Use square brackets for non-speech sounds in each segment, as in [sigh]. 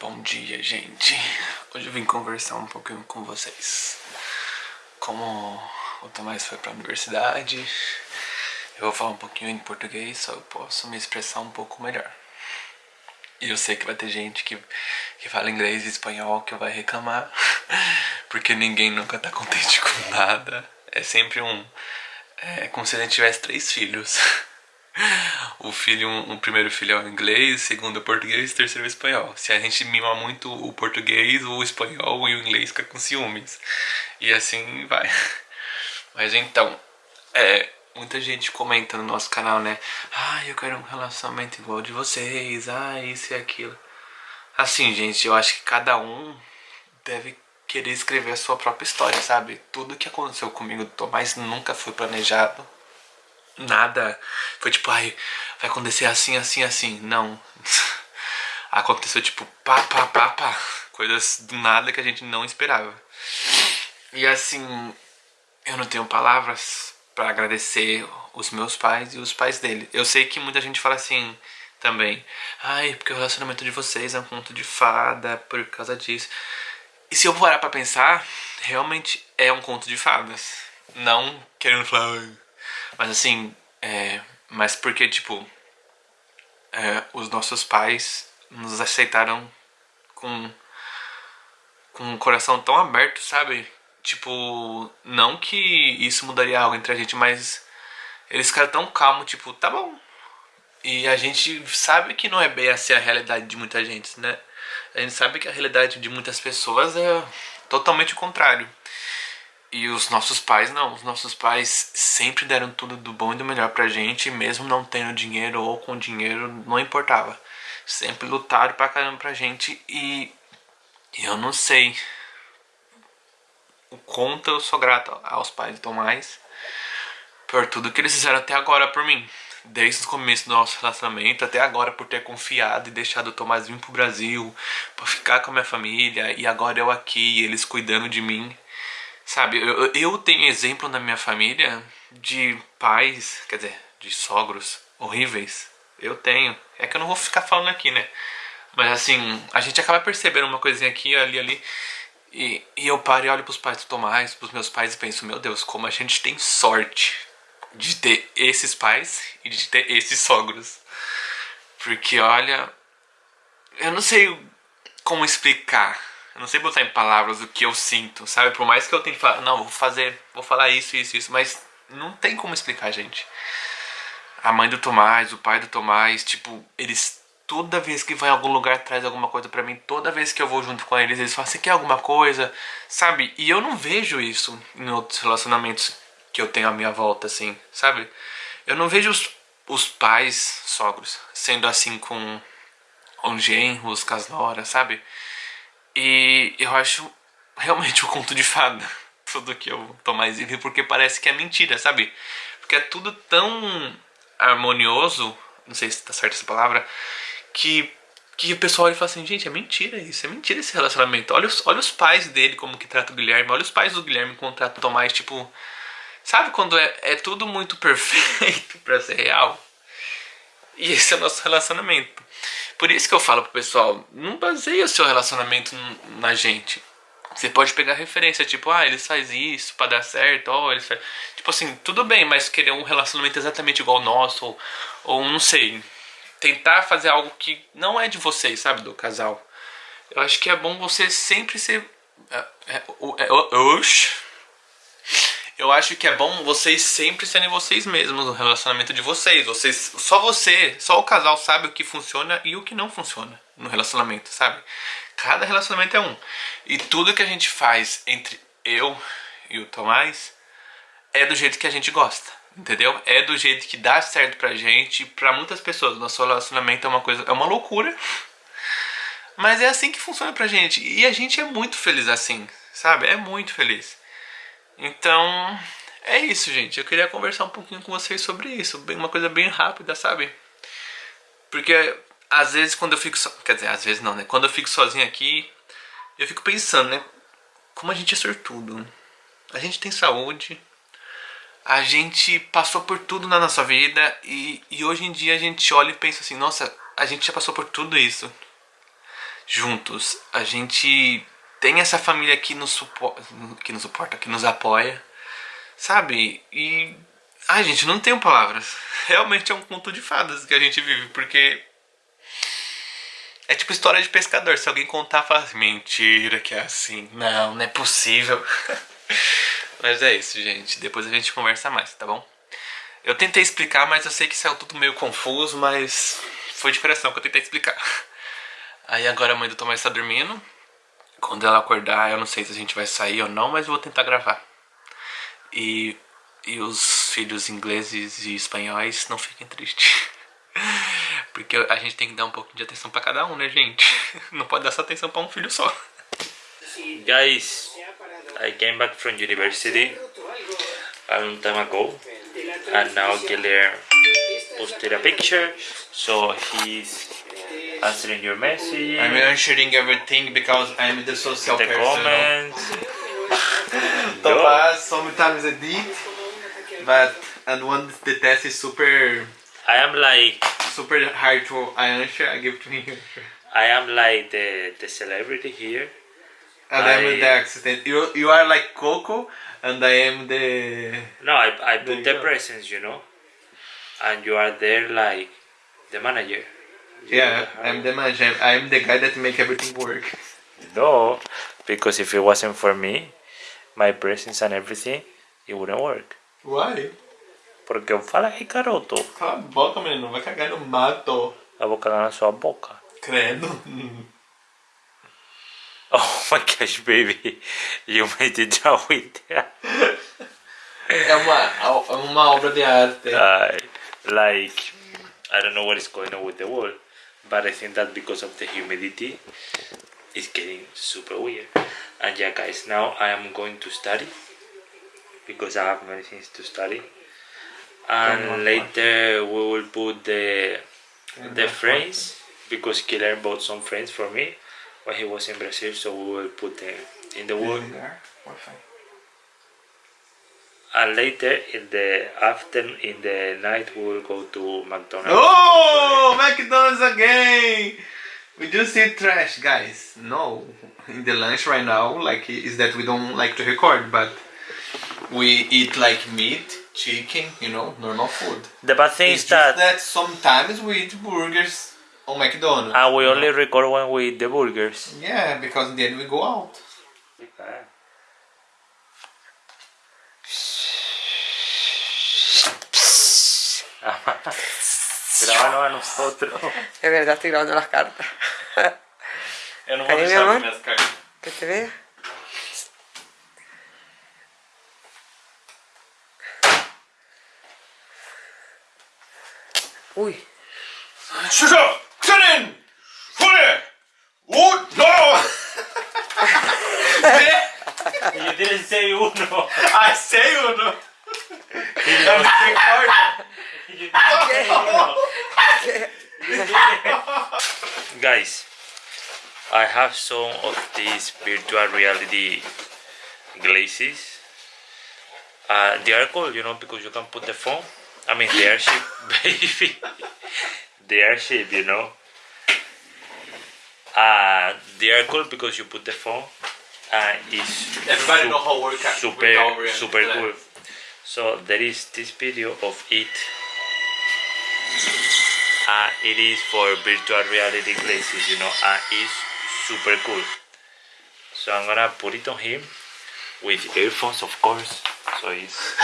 Bom dia, gente. Hoje eu vim conversar um pouquinho com vocês. Como o Tomás foi pra universidade, eu vou falar um pouquinho em português, só eu posso me expressar um pouco melhor. E eu sei que vai ter gente que, que fala inglês e espanhol que vai reclamar, [laughs] porque ninguém nunca tá contente com nada. É sempre um. É como se a gente tivesse três filhos. [laughs] [laughs] o filho, um, primeiro filho é o inglês, o segundo é o português, terceiro é o espanhol. Se a gente mima muito o português, o espanhol e o inglês fica com ciúmes. E assim vai. [laughs] Mas então, é, muita gente comenta no nosso canal, né? Ah, eu quero um relacionamento igual de vocês, ah, isso e aquilo. Assim, gente, eu acho que cada um deve querer escrever a sua própria história, sabe? Tudo que aconteceu comigo do Tomás nunca foi planejado nada. Foi tipo, ai, vai acontecer assim, assim, assim. Não. [laughs] Aconteceu tipo, pá, pá, pá, pá. Coisas do nada que a gente não esperava. E assim, eu não tenho palavras para agradecer os meus pais e os pais dele. Eu sei que muita gente fala assim também. Ai, porque o relacionamento de vocês é um conto de fada por causa disso. E se eu parar pra pensar, realmente é um conto de fadas. Não querendo falar, mas assim, é, mas porque, tipo, é, os nossos pais nos aceitaram com, com um coração tão aberto, sabe? Tipo, não que isso mudaria algo entre a gente, mas eles ficaram tão calmos, tipo, tá bom. E a gente sabe que não é bem assim a realidade de muita gente, né? A gente sabe que a realidade de muitas pessoas é totalmente o contrário. E os nossos pais não, os nossos pais sempre deram tudo do bom e do melhor pra gente, mesmo não tendo dinheiro ou com dinheiro, não importava. Sempre lutaram pra caramba pra gente e eu não sei o quanto eu sou grato aos pais do Tomás por tudo que eles fizeram até agora por mim. Desde o começo do nosso relacionamento até agora por ter confiado e deixado o Tomás vir pro Brasil, pra ficar com a minha família e agora eu aqui, eles cuidando de mim. Sabe, eu, eu tenho exemplo na minha família de pais, quer dizer, de sogros horríveis. Eu tenho. É que eu não vou ficar falando aqui, né? Mas assim, a gente acaba percebendo uma coisinha aqui, ali, ali. E, e eu paro e olho pros pais do Tomás, pros meus pais e penso, meu Deus, como a gente tem sorte de ter esses pais e de ter esses sogros. Porque olha, eu não sei como explicar eu não sei botar em palavras o que eu sinto, sabe? Por mais que eu tente falar, não, vou fazer, vou falar isso, isso, isso, mas não tem como explicar, gente. A mãe do Tomás, o pai do Tomás, tipo, eles toda vez que vai em algum lugar traz alguma coisa para mim, toda vez que eu vou junto com eles, eles falam, você quer alguma coisa? Sabe? E eu não vejo isso em outros relacionamentos que eu tenho à minha volta, assim, sabe? Eu não vejo os, os pais, sogros, sendo assim com os genros, com as noras, sabe? E eu acho realmente [laughs] um conto de fada tudo que eu tô mais vivo, porque parece que é mentira, sabe? Porque é tudo tão harmonioso, não sei se tá certa essa palavra, que, que o pessoal olha e fala assim, gente, é mentira isso, é mentira esse relacionamento. Olha os, olha os pais dele como que trata o Guilherme, olha os pais do Guilherme como trata o Tomás, tipo... Sabe quando é, é tudo muito [laughs] perfeito pra ser real? E esse é o nosso relacionamento. Por isso que eu falo pro pessoal, não baseia o seu relacionamento na gente. Você pode pegar referência, tipo, ah, eles faz isso para dar certo, ó, oh, eles faz... Tipo assim, tudo bem, mas querer um relacionamento exatamente igual ao nosso, ou, ou não sei, tentar fazer algo que não é de vocês, sabe, do casal. Eu acho que é bom você sempre ser... É, é, é, é, eu acho que é bom vocês sempre serem vocês mesmos no relacionamento de vocês. Vocês, só você, só o casal sabe o que funciona e o que não funciona no relacionamento, sabe? Cada relacionamento é um. E tudo que a gente faz entre eu e o Tomás é do jeito que a gente gosta, entendeu? É do jeito que dá certo pra gente, pra muitas pessoas. Nosso relacionamento é uma coisa, é uma loucura. Mas é assim que funciona pra gente. E a gente é muito feliz assim, sabe? É muito feliz. Então, é isso, gente. Eu queria conversar um pouquinho com vocês sobre isso. Uma coisa bem rápida, sabe? Porque às vezes quando eu fico so... Quer dizer, às vezes não, né? Quando eu fico sozinho aqui, eu fico pensando, né? Como a gente é sortudo. A gente tem saúde. A gente passou por tudo na nossa vida. E, e hoje em dia a gente olha e pensa assim, nossa, a gente já passou por tudo isso. juntos. A gente tem essa família que nos, que nos suporta, que nos apoia, sabe? E. Ai, gente, não tenho palavras. [laughs] Realmente é um conto de fadas que a gente vive, porque. É tipo história de pescador. Se alguém contar, fala assim, mentira que é assim. Não, não é possível. [laughs] mas é isso, gente. Depois a gente conversa mais, tá bom? Eu tentei explicar, mas eu sei que saiu tudo meio confuso, mas foi de coração que eu tentei explicar. [laughs] Aí agora a mãe do Tomás está dormindo. Quando ela acordar, eu não sei se a gente vai sair ou não, mas vou tentar gravar. E, e os filhos ingleses e espanhóis não fiquem tristes. [laughs] Porque a gente tem que dar um pouco de atenção pra cada um, né, gente? [laughs] Não pode dar só atenção pra um filho só. Guys, I came back from university a long time ago. And now Guilherme posted a picture. So he's answering your message. I'm answering everything because I'm the social the person. comments. [laughs] Tomás sometimes edit, but and when the test is super I am like super hard to answer, I give to him. I am like the the celebrity here. And I, am the accident. You you are like Coco, and I am the No, I I put the go. presents, you know, and you are there like the manager. Yeah. I'm the manager. I'm the guy that make everything work. No, because if it wasn't for me, my presence and everything, it wouldn't work. Why? Porque aí, garoto, Cala a boca, menino. Vai cagar no mato. eu vou cagar na sua boca. Credo. [laughs] Oh my gosh, baby, you made it down with that. É uma, uma obra de arte. Uh, like, I don't know what is going on with the wall, but I think that because of the humidity, it's getting super weird. And yeah, guys, now I am going to study because I have many things to study. And later we will put the the frames because Killer bought some frames for me when he was in Brazil, so we will put them in the wall. And later in the afternoon, in the night, we will go to McDonald's. Oh, McDonald's again! We just eat trash, guys. No, in the lunch right now, like is that we don't like to record, but we eat like meat, chicken, you know, normal food. The bad thing It's is that, that sometimes we eat burgers on McDonald's. and we only know? record when we eat the burgers. yeah, because then we go out. Ah. [laughs] Grábanos a nosotros. [laughs] Es verdad estoy grabando las cartas. [laughs] Eu te ver? Ui. Uno! 6-1. Ah, 6-1? [laughs] Guys, I have some of these virtual reality glasses. Uh, they are cool, you know, because you can put the phone. I mean, they are cheap, [laughs] baby. they are cheap, you know. Uh, they are cool because you put the phone and it's Everybody know how work super super cool. So there is this video of it. Uh, it is for virtual reality glasses, you know, and it's super cool. So I'm gonna put it on him with earphones, of course. So it's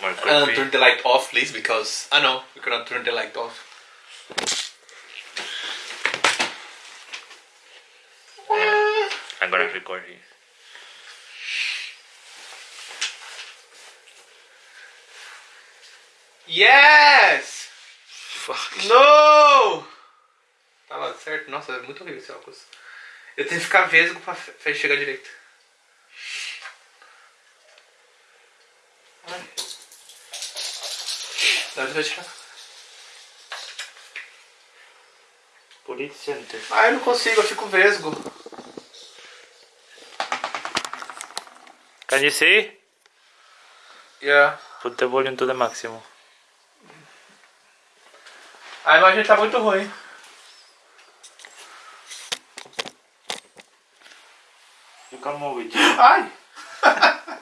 more [laughs] Uh, creepy. turn the light off, please, because I know we cannot turn the light off. I'm gonna record it. Yes! Fuck. No! Tava certo. Nossa, é muito horrível esse óculos. Eu tenho que ficar vesgo pra, pra chegar direito. Ai. Dá de tirar. It center. Ah, eu não consigo, eu fico vesgo. Can you see? Yeah. Put the volume to the maximum. A imagem tá muito ruim. You can move it. Ai! [laughs]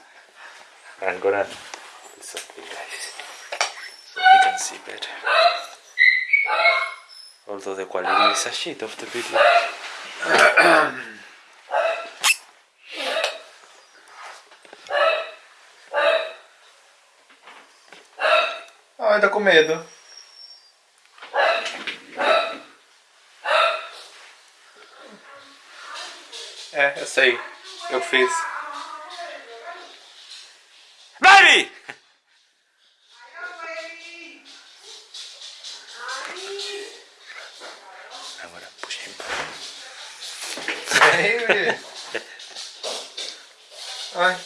I'm gonna do something, guys, so you can see better. Although the quality is a shit of the video. Ai, tá com medo. É, eu sei. Eu fiz. Baby! Gonna push him. Ai, Ai.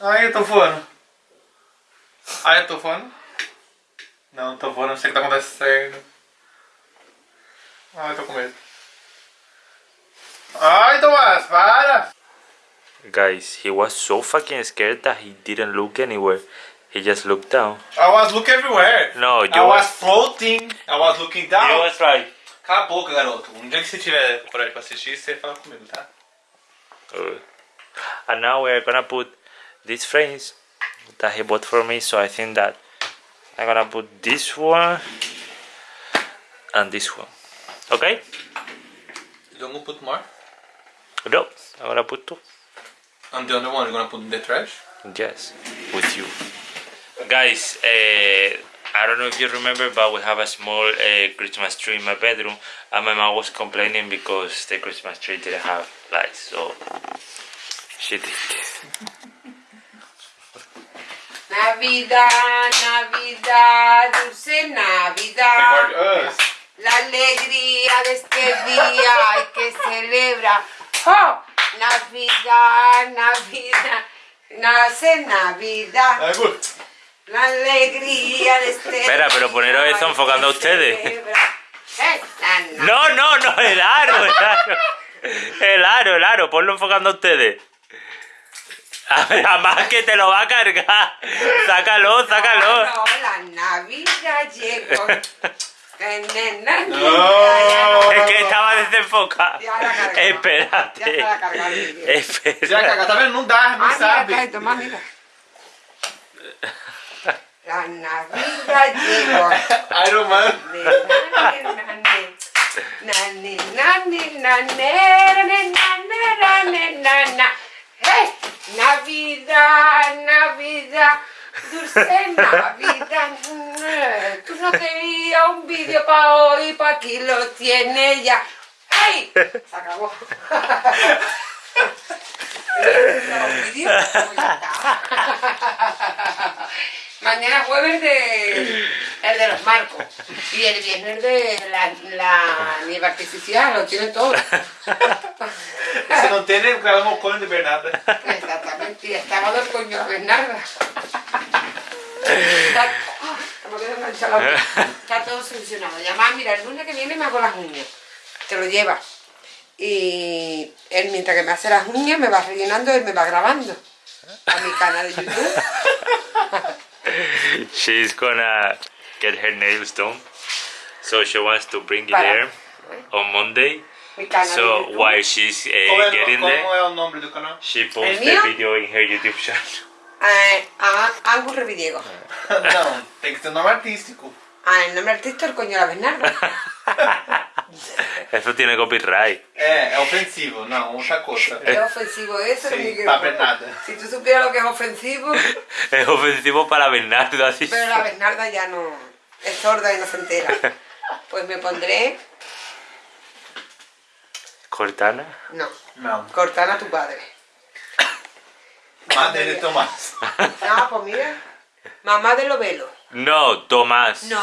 Ai, eu tô voando. Ai, eu tô voando. Não, tô voando, não sei o que tá acontecendo. Guys, he was so fucking scared that he didn't look anywhere. He just looked down. I was looking everywhere. No, you I was was- floating. I was looking down. He was right. Cala a boca, garoto. Um dia que você tiver coragem pra assistir, você fala comigo, tá? Uh, and now we're gonna put these frames that he bought for me. So I think that I'm gonna put this one and this one. Okay? You don't put more? No, I'm gonna put two. And the other one you're gonna put in the trash? Yes, with you. Guys, uh, I don't know if you remember, but we have a small uh, Christmas tree in my bedroom, and my mom was complaining because the Christmas tree didn't have lights, so she did this. [laughs] Navidad, Navidad, dulce Navidad. Record us. La alegría de este día hay que celebrar. ¡Oh! Navidad, Navidad, nace Navidad. La alegría de este Espera, pero poneros hay enfocando a ustedes. No, no, no, el aro, el aro. El aro, el aro, ponlo enfocando a ustedes. A ver, además que te lo va a cargar. Sácalo, sácalo. No, la Navidad llegó. No. Es que estaba desenfocado. Espérate. Ya está cargado. Ya está cargado. nunca, no sabes. La Navidad llegó. Iron Man. Nani, nani, nani, nani, nani, Navidad, Navidad dulce Navidad. [laughs] Tú no querías un vídeo para hoy, para aquí lo tienes ya. ¡Hey! Se acabó. [laughs] Mañana jueves de el de los marcos y el viernes de la, la nieve artificial, lo tienen todo. Você não tem nem gravamos o cone de Bernarda. Exactamente, y el sábado el coño de Bernarda. Está, me quedo. Está todo solucionado. Y además, mira, el lunes que viene me hago las uñas. Te lo lleva. Y él, mientras que me hace las uñas, me va rellenando y me va grabando. A mi canal de YouTube. [laughs] She's gonna get her nails done. So she wants to bring it Para. there on Monday. Mi canal de So YouTube. while she's uh, getting como there, é o nome do canal? she posts the video in her YouTube channel. Eh, a Angus Revidiego. Que [laughs] ter nome artístico. Ah, el nombre artista el coño de la Bernarda. [laughs] Eso tiene copyright. É, é ofensivo. Não, outra coisa. Es ofensivo eso, Sí, Miguel. para Bernarda. Si tú supieras lo que es ofensivo, [laughs] Es ofensivo para Bernardo así. pero la Bernarda ya no es sorda y no se entera. Pues me pondré, Cortana. no, Não. Cortana tu padre. Madre de Tomás. No, pues mira, mamá de Lovelo. No, Tomás. No,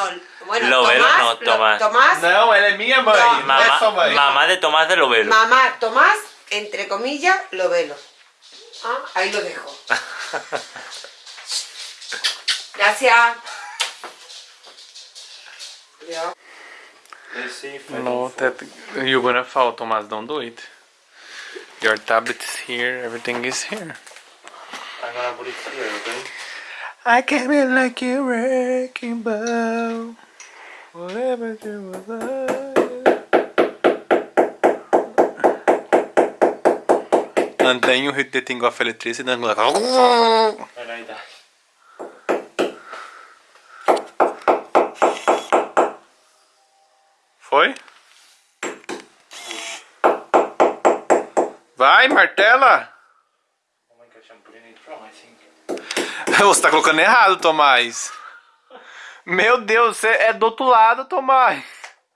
bueno, Lovelo Tomás, no, Lo- Tomás. Tomás, Não, ela é minha mãe. Não, Não, é Mamá, mamá de Tomás de Lovelo. mamá, Tomás, entre comillas, Lovelo. Ah, ahí lo dejo. [laughs] Gracias. No, that you're gonna fall, Tomás. Don't do it. Your tablet is here. Everything is here. Agora Buritiaga, hein? I came in like a wrecking ball Whatever you like Andanho detengo a feletriz e dando... Olha aí. Foi? Vai, martela! Você tá colocando errado, Tomás. Meu Deus, você é do outro lado, Tomás.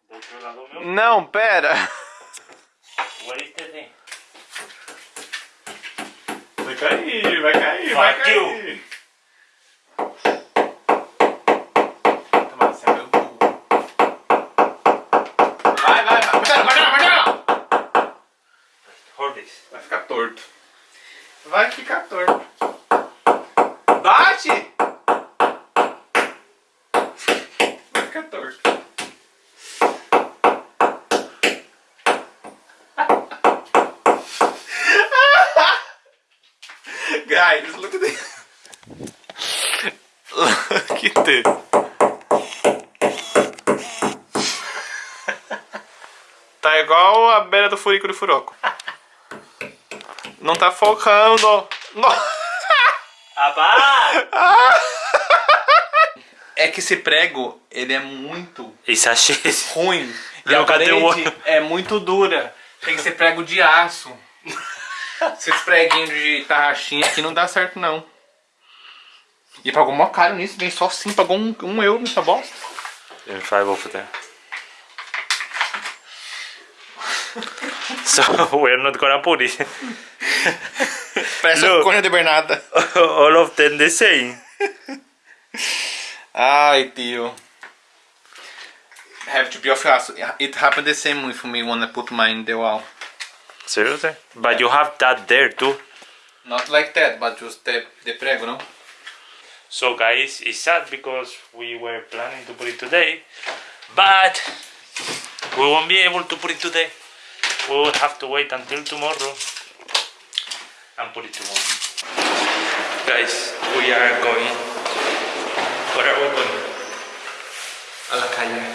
Do outro lado meu. Não, pera. What is the thing? Vai cair, vai cair, vai cair. Tomás, você é meu burro. Vai, vai, vai. Martela, martela, martela! Hold this. Vai ficar torto. Vai ficar torto. Bate! Vai ficar torto. Guys, look at this. Look at this. Tá igual do furoco. Não tá focando. No- [laughs] Abba! É que esse prego, ele é muito It's a shit. ruim. [laughs] E a Não, cadê o parede é muito dura. Tem que ser prego de aço. [laughs] Esses preguinhos de tarraxinha aqui não dá certo, não. E pagou mó caro nisso, vem só assim, pagou um, um euro nessa bosta. In five over there. So we're not gonna put it. Um cone de Bernarda. All of them the same. Ai, tio. Have to be of aço. It happened the same with me when I put mine in the wall. Seriously? But you have that there too. Not like that, but just the, the prego, no? So guys, it's sad because we were planning to put it today, but we won't be able to put it today. We will have to wait until tomorrow and put it tomorrow. Guys, we are going. Where are we going? A la calle.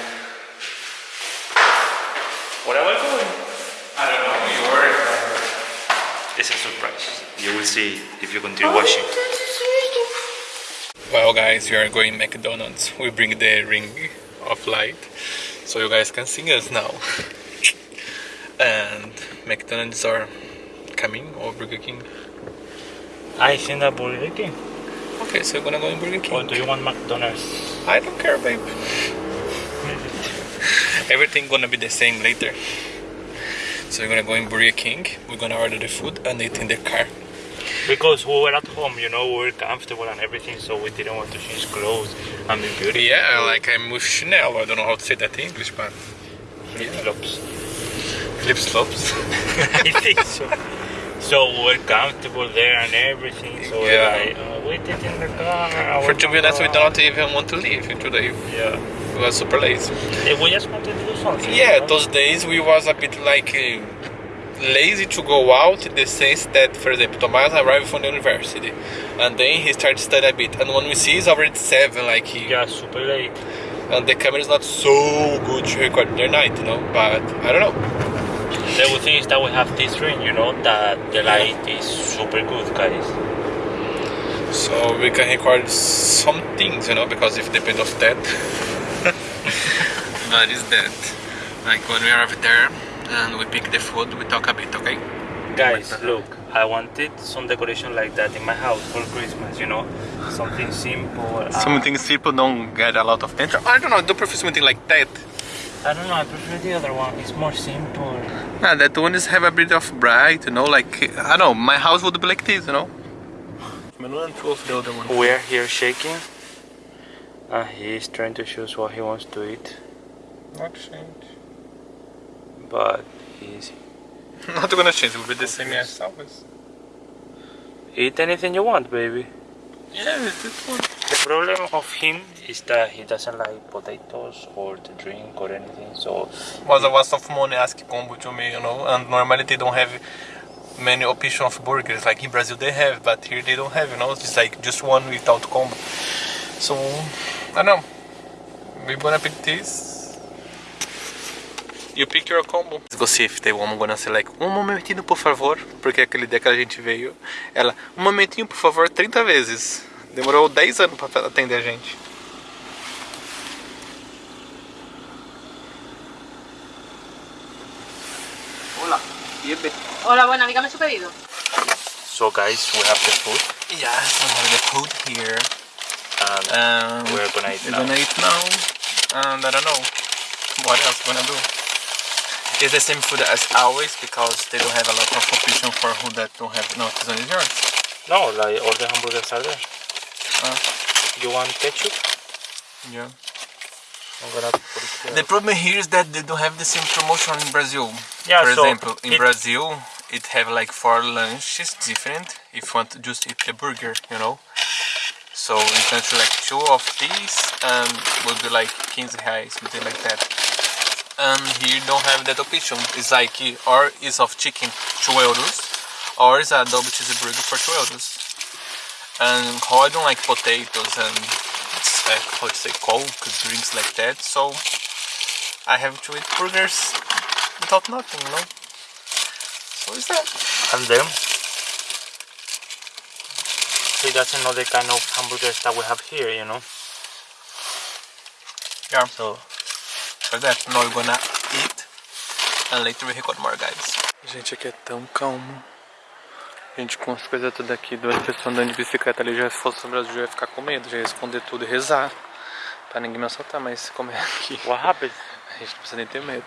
Where are we going? I don't know, you were. It's a surprise. You will see if you continue oh, watching. Well, guys, we are going McDonald's. We bring the ring of light so you guys can see us now. [laughs] And McDonald's are coming or Burger King. I think that Burger King. Okay, so we're gonna go in Burger King. Or do you want McDonald's? I don't care, babe. [laughs] Everything gonna be the same later. So we're gonna go in Burger King. We're gonna order the food and eat in the car. Because we were at home, you know, we were comfortable and everything, so we didn't want to change clothes and be beautiful. Yeah, like I'm with Chanel. I don't know how to say that in English, but flip-flops. Flip flops. [laughs] [laughs] I think so. So we're comfortable there and everything. So Yeah. we're like, oh, wait it in the car. For to be honest, we don't even want to leave today. Yeah. We were super lazy. Eh, We just wanted to do something. Yeah, you know? those days we was a bit like uh, lazy to go out in the sense that, for example, Tomas arrived from the university and then he started studying a bit. And when we see it's already seven, like he, Yeah, super late. and the camera is not so good to record the night, you know. But I don't know. The good thing is that we have this ring, you know, that the light is super good, guys. So we can record some things, you know, because if depend of that. [laughs] but it's that. Like when we arrive there and we pick the food, we talk a bit, okay? Guys, look, I wanted some decoration like that in my house for Christmas, you know, something simple. uh, Something people don't get a lot of attention. I don't know, I don't prefer something like that. I don't know, I prefer the other one. It's more simple. Yeah, that one is have a bit of bright, you know, like I don't know, my house would be like this, you know. of the other one. We're here shaking, ah, and is trying to choose what he wants to eat, Not change. but he's [laughs] Not gonna change, it will be the same as always. eat anything you want, baby. Yeah, it's this one. The problem of him is that he doesn't like potatoes or the drink or anything. So Was a waste of money ask combo to me, you know, and normally they don't have many options of burgers. Like in Brazil they have, but here they don't have, you know, it's like just one without combo. So I don't know. We're gonna pick this. You pick your combo. Let's go see if the woman gonna say like, um momentinho por favor, porque aquele dia que a gente veio, ela, um momentinho por favor, 30 vezes. Demorou 10 anos pra atender a gente. Hola, bienve. Buena, dígame su pedido. So guys, we have the food Yes, we have the food here. and Um, we're gonna eat we're now. gonna eat now. And I don't know what else we're gonna do. It's the same food as always because they don't have a lot of option for who that don't have no this one is yours. No, like all the hamburgers are there. Uh. You want ketchup? Yeah. I'm gonna put it here. The problem here is that they don't have the same promotion in Brazil. Yeah, For so example, in it- Brazil, it have like for lunches different. If you want to just eat the burger, you know. So you can select two of these and will be like 15 reais, something like that. And here don't have that option. It's like or is of chicken 2 euros, or is a double cheeseburger for 2 euros. And how I don't like potatoes and uh, how to say coke drinks like that, so I have to eat burgers without nothing, you know. So is that? And then he doesn't know the kind of hamburgers that we have here, you know. Yeah. So For that, now we're gonna eat and later we record more, guys. Gente, aqui é tão calmo. Gente, com as coisas tudo aqui, duas pessoas andando de bicicleta ali, já se fosse no Brasil, eu ia ficar com medo, já ia esconder tudo e rezar. Pra ninguém me assaltar, mas como é aqui, what [laughs] happened? a gente não precisa nem ter medo.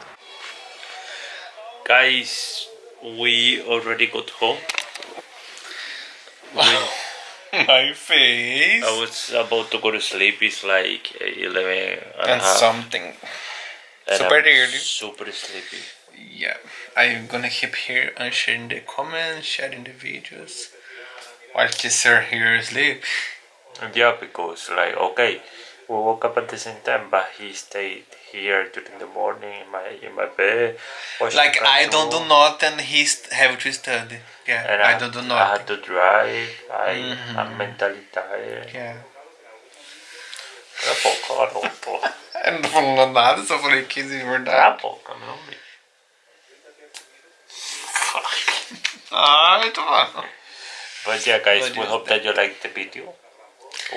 Guys, we already got home. My face. I was about to go to sleep. It's like 11 and, a And something. and super I'm early. Super sleepy. Yeah, I'm gonna keep here and sharing the comments, sharing the videos. While Kisser here sleep. Yeah, because like okay, we woke up at the same time, but he stayed here during the morning in my in my bed. Like I don't do nothing, he have to study. Yeah, and I, don't do nothing. I had to drive. I I'm mm-hmm. mentally tired. Yeah. Cala a boca, cala a boca. Eu não tô falando nada, só falei 15 de Cala a verdade. meu amigo. Ai, tô falando. But yeah, guys, What we hope that you liked the video.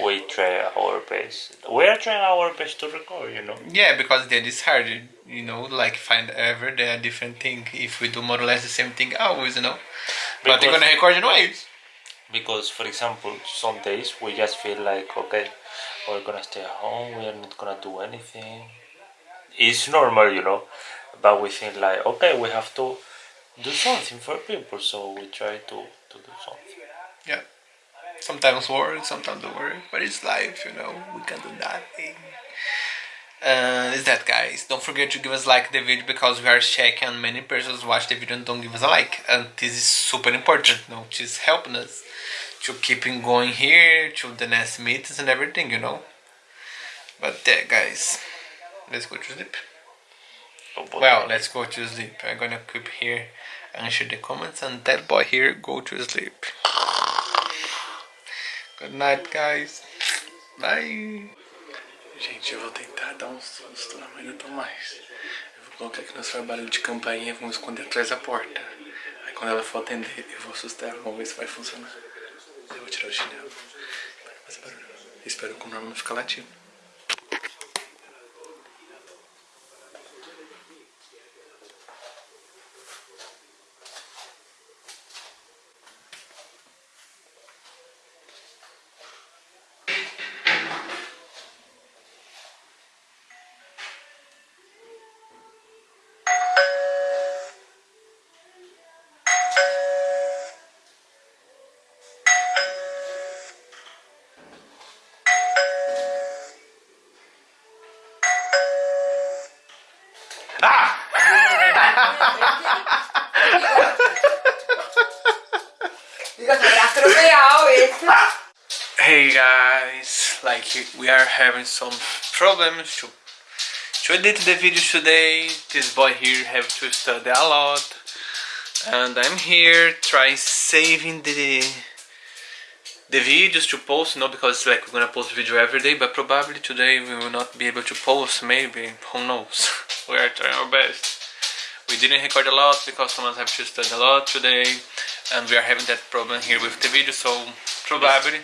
We try our best. We are trying our best to record, you know. Yeah, because then it's hard, you know, like find ever there are different thing. If we do more or less the same thing always, you know. But they're gonna record anyways. Because, for example, some days we just feel like, okay, we're gonna stay at home, we are not gonna do anything. It's normal, you know, but we think like, okay, we have to do something for people, so we try to, to do something. Yeah. Sometimes work, sometimes don't work, but it's life, you know. We can do nothing. Uh, is that guys? Don't forget to give us like the video because we are checking many persons watch the video and don't give us a like, and this is super important. You know, it's helping us to keeping going here to the next meetings and everything, you know. But yeah, guys, let's go to sleep. Well, let's go to sleep. I'm gonna keep here and share the comments, and that boy here go to sleep. Good night, guys. Bye. Gente, eu vou tentar dar um susto na mãe do Tomás. Eu vou colocar aqui nosso trabalho de campainha e vamos esconder atrás da porta. Aí quando ela for atender, eu vou assustar ela, vamos ver se vai funcionar. Eu vou tirar o chinelo. Espero que o Norman não ficar latindo. Hey guys, like we are having some problems to to edit the video today. This boy here have to study a lot, and I'm here trying saving the the videos to post. No, because like we're gonna post video every day, but probably today we will not be able to post. Maybe who knows? [laughs] we are trying our best. we didn't record a lot because Thomas have to study a lot today and we are having that problem here with the video so probably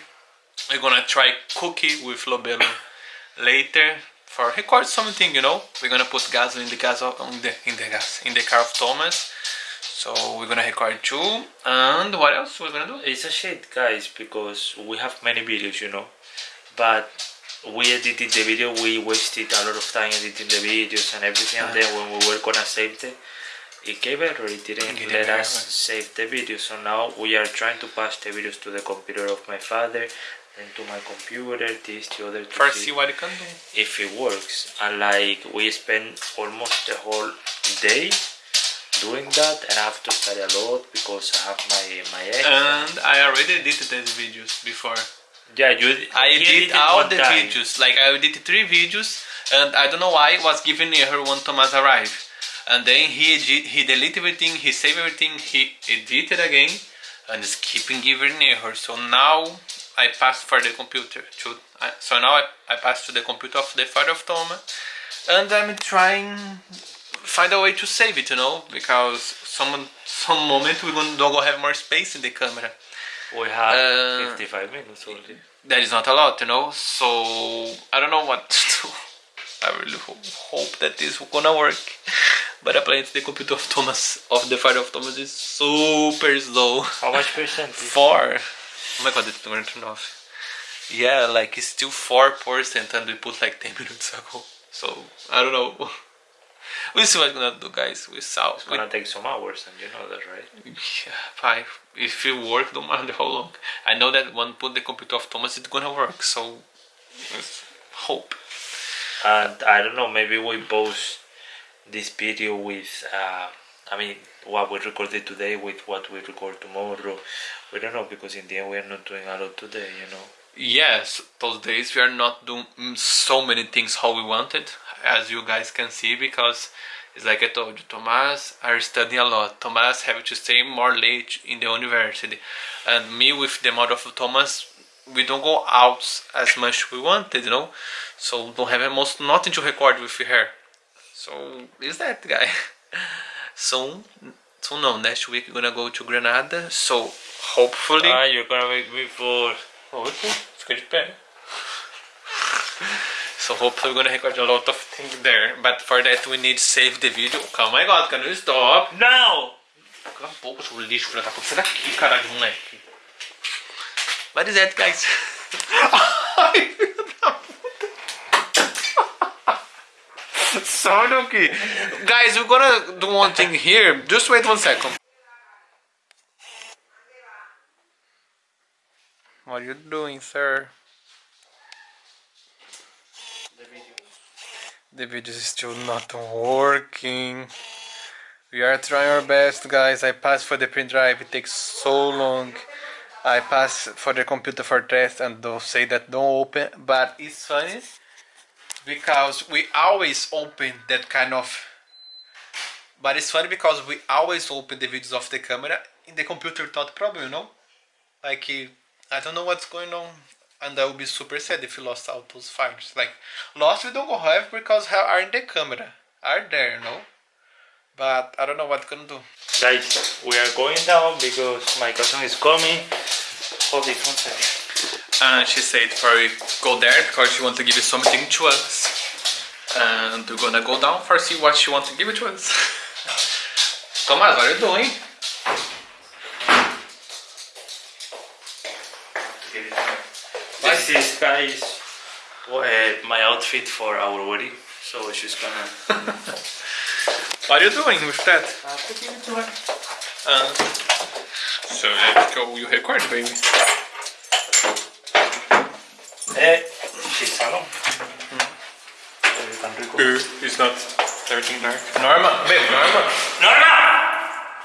we're gonna try cookie with Lobelo later for record something you know we're gonna put gas in the gas of, in the in the gas in the car of Thomas so we're gonna record two and what else we're gonna do It's a shit, guys, because we have many videos, you know, but we edited the video. We wasted a lot of time editing the videos and everything. And then ah. when we were gonna save them, it gave error. It didn't It let us save the video. So now we are trying to pass the videos to the computer of my father, to my computer, this, the other. To first see what it can do if it works. And like we spend almost the whole day doing that, and I have to study a lot because I have my my exam. and I already edited these videos before Yeah, you. I did all the time. videos. Like I did three videos, and I don't know why it was giving error when Thomas arrived. And then he he deleted everything, he saved everything, he edited again, and it's keeping giving error. So now I passed for the computer. To I, so now I, I passed to the computer of the father of Thomas, and I'm trying find a way to save it. You know, because some some moment we're gonna don't go have more space in the camera. We have Uh, 55 minutes already. that is not a lot, you know. So I don't know what to do. I really ho- hope that this will gonna work. But apparently the computer of Thomas of the father of Thomas is super slow. How much percent? Four. Oh my god, it's gonna turn off. Yeah, like it's still four percent, and we put like ten [laughs] minutes ago. So I don't know. [laughs] We'll see what we're gonna do, guys. We saw. It's gonna take some hours, and you know that, right? Yeah, five. If it work, don't matter how long. I know that when put the computer of Thomas, it's gonna work. So, let's hope. And I don't know, maybe we post this video with, uh, I mean, what we recorded today with what we record tomorrow. We don't know because in the end we are not doing a lot today, you know. Yes, those days we are not doing so many things how we wanted, as you guys can see, because it's like I told you, Thomas are studying a lot. Thomas have to stay more late in the university, and me with the mother of Thomas, we don't go out as much we wanted, you know. So don't have almost nothing to record with her. So is that guy? So so no, next week we're gonna go to Granada. So hopefully. Ah, you're gonna make me for. Okay, de pé. So hopefully we're gonna record a lot of things there. But for that we need to save the video. Oh my god, can you stop? Não! Cala a boca, seu lixo, filha da puta. Sai daqui, caralho, moleque. What is that, guys? Ai, filho da puta. Daqui. Guys, we're gonna do one thing here. Just wait one second. What are you doing, sir? The video is still not working. We are trying our best, guys. I passed for the print drive. It takes so long. I passed for the computer for test, and they'll say that don't open. But it's funny because we always open that kind of. But it's funny because we always open the videos of the camera in the computer without problem, you know. Like I don't know what's going on, and I will be super sad if you lost all those files. Like lost, we don't go have because ha- are in the camera, are there, no? But I don't know what gonna do. Guys, we are going down because my cousin is coming. Hold it one second. And she said for we go there because she want to give you something to us. And we're gonna go down for see what she want to give it to us. Thomas, what are you doing? This is, guys, uh, my outfit for our wedding. So she's gonna. [laughs] What are you doing with that? Uh, so let's go. You record, baby. Eh, she's alone. Tan rico. Uh, it's not everything dark. Norma, babe, Norma. ¡Norma!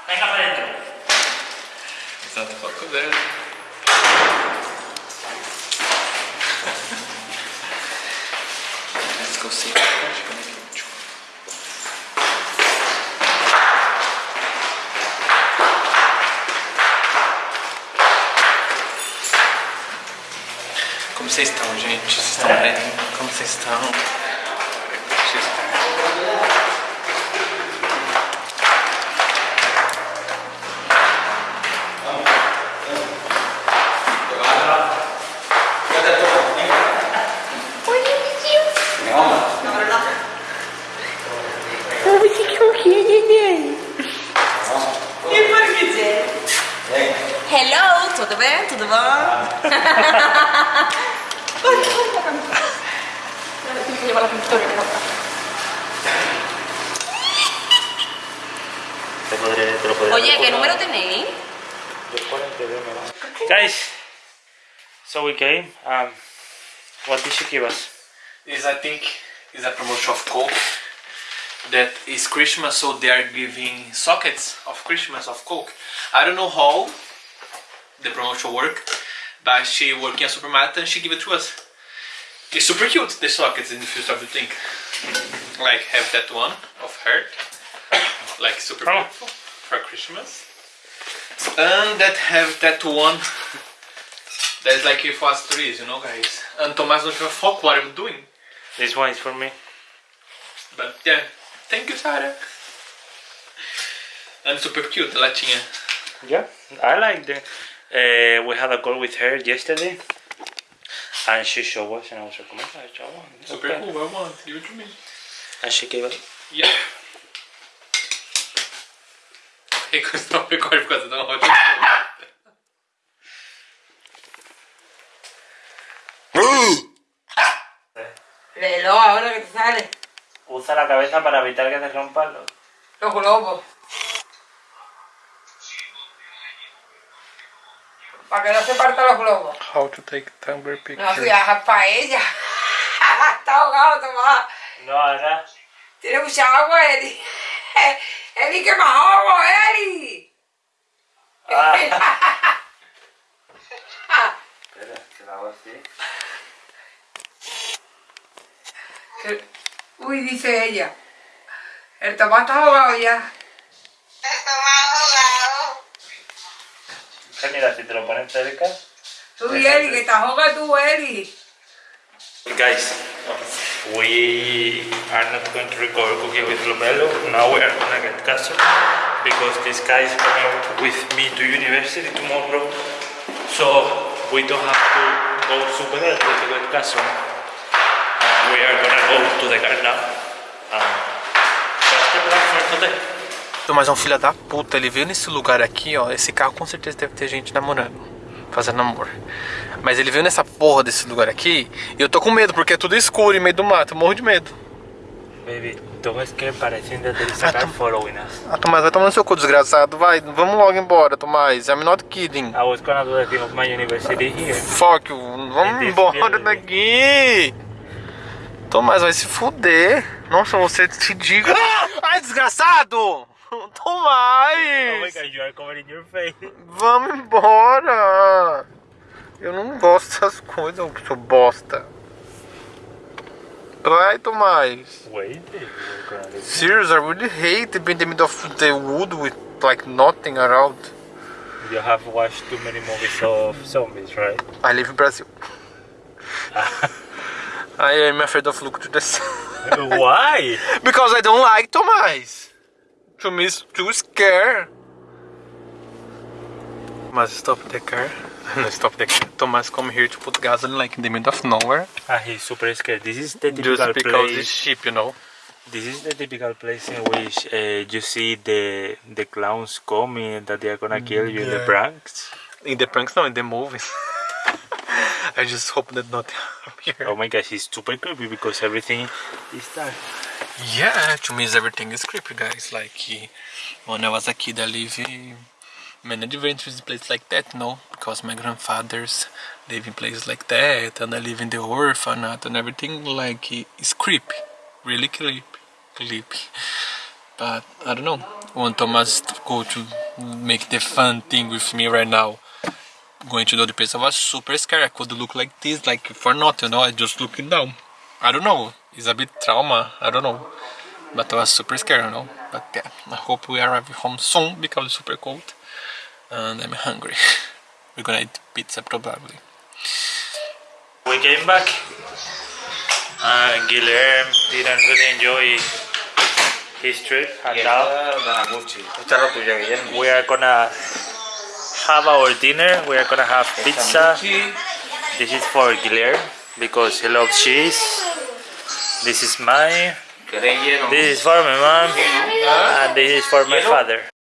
Venga para adentro. It's not a focus there. See. Como vocês estão, gente? Vocês estão bem? Como? Vocês estão? Um, what did she give us? Is I think is a promotion of Coke that is Christmas, so they are giving sockets of Christmas of Coke. I don't know how the promotion work, but she work in a supermarket and she give it to us. It's super cute the sockets if you start to think. Like have that one of her, like super Oh. beautiful for Christmas, and that have that one. That's like if us trees, you know, guys. And Thomas don't give a fuck what I'm doing. This one is for me. But yeah, thank you, Sarah. And super cute, the latinha. Yeah, I like the. Uh, we had a call with her yesterday, and she showed us, and I was like, "Oh my gosh, I. Super Okay. cool, I want, give it to me. And she gave it. Yeah. Hey, stop recording because I don't know how to Léelo ahora que te sale. Usa la cabeza para evitar que te rompan los. Los globos. Para que no se partan los globos. How to take tumbler picture. No seas para ella. [laughs] Está ahogado, Tomás. No, ahora. Tiene mucha agua, Eli. [laughs] Eli, que más ahogo, Eli. Ah. [laughs] Espera, que la hago así. Uy, dice ella. El Tomás está ahogado ya. Que mira, si te lo pones cerca. Tú y Eli, que te ahoga tú, Eli. Guys, we are not going to record cooking with Lomelo. Now we are gonna get castle because this guy is coming with me to university tomorrow. So we don't have to go super early to get castle. We are gonna go to the car now. Um, that's the plan for today. Mas é um filho da puta, ele veio nesse lugar aqui, ó. Esse carro com certeza deve ter gente namorando, fazendo amor. Mas ele veio nessa porra desse lugar aqui e eu tô com medo porque é tudo escuro e meio do mato, eu morro de medo. Baby, don't scare parecendo that there is a car following us. Ah, Tomás, vai tomar no seu cu, desgraçado. Vai, vamos logo embora, Tomás. I'm not kidding. I was gonna do the thing of my university here. Fuck you. Vamos embora daqui. Tomás, vai se fuder. Nossa, você te diga. [laughs] Ai, desgraçado! [laughs] Tomás! Oh my god, you are covering your face. Vamos embora! Eu não gosto dessas coisas, seu bosta. Vai, Tomás. Wait. Serious, I really hate being in the middle of the wood with like nothing around. You have watched too many movies of zombies, right? I live in Brazil. [laughs] I am afraid of look to the sun. Why? Because I don't like Tomás. To me, it's too scary. Tomás, stop the car. [laughs] No, stop the car. Tomás come here to put gasoline like in the middle of nowhere. Ah, he's super scared. This is the typical Just because it's place. cheap, you know. This is the typical place in which uh, you see the the clowns coming that they are gonna kill you in the pranks. In the pranks, no, in the movies. [laughs] [laughs] I just hope that not [laughs] here. Oh my gosh, it's super creepy because everything is dark. Yeah, to me, everything is creepy, guys. Like, when I was a kid, I lived in many adventures in places like that, no? Because my grandfathers live in places like that, and I live in the orphanage, and everything, like, is creepy. Really creepy. Creepy. But, I don't know. When Thomas go to make the fun thing with me right now, going to the other place, I was super scared. I could look like this, like, for nothing, you know? I just looking down. I don't know. It's a bit trauma. I don't know. But I was super scared, you know. But yeah, I hope we arrive home soon because it's super cold. And I'm hungry. [laughs] We're gonna eat pizza probably. We came back. Uh, Guilherme didn't really enjoy his trip. And now Esta es la tuya, Guillermo. we are gonna have our dinner. We are gonna have pizza. This is for Guilherme because he loves cheese. This is mine. This is for my mom. And this is for my father.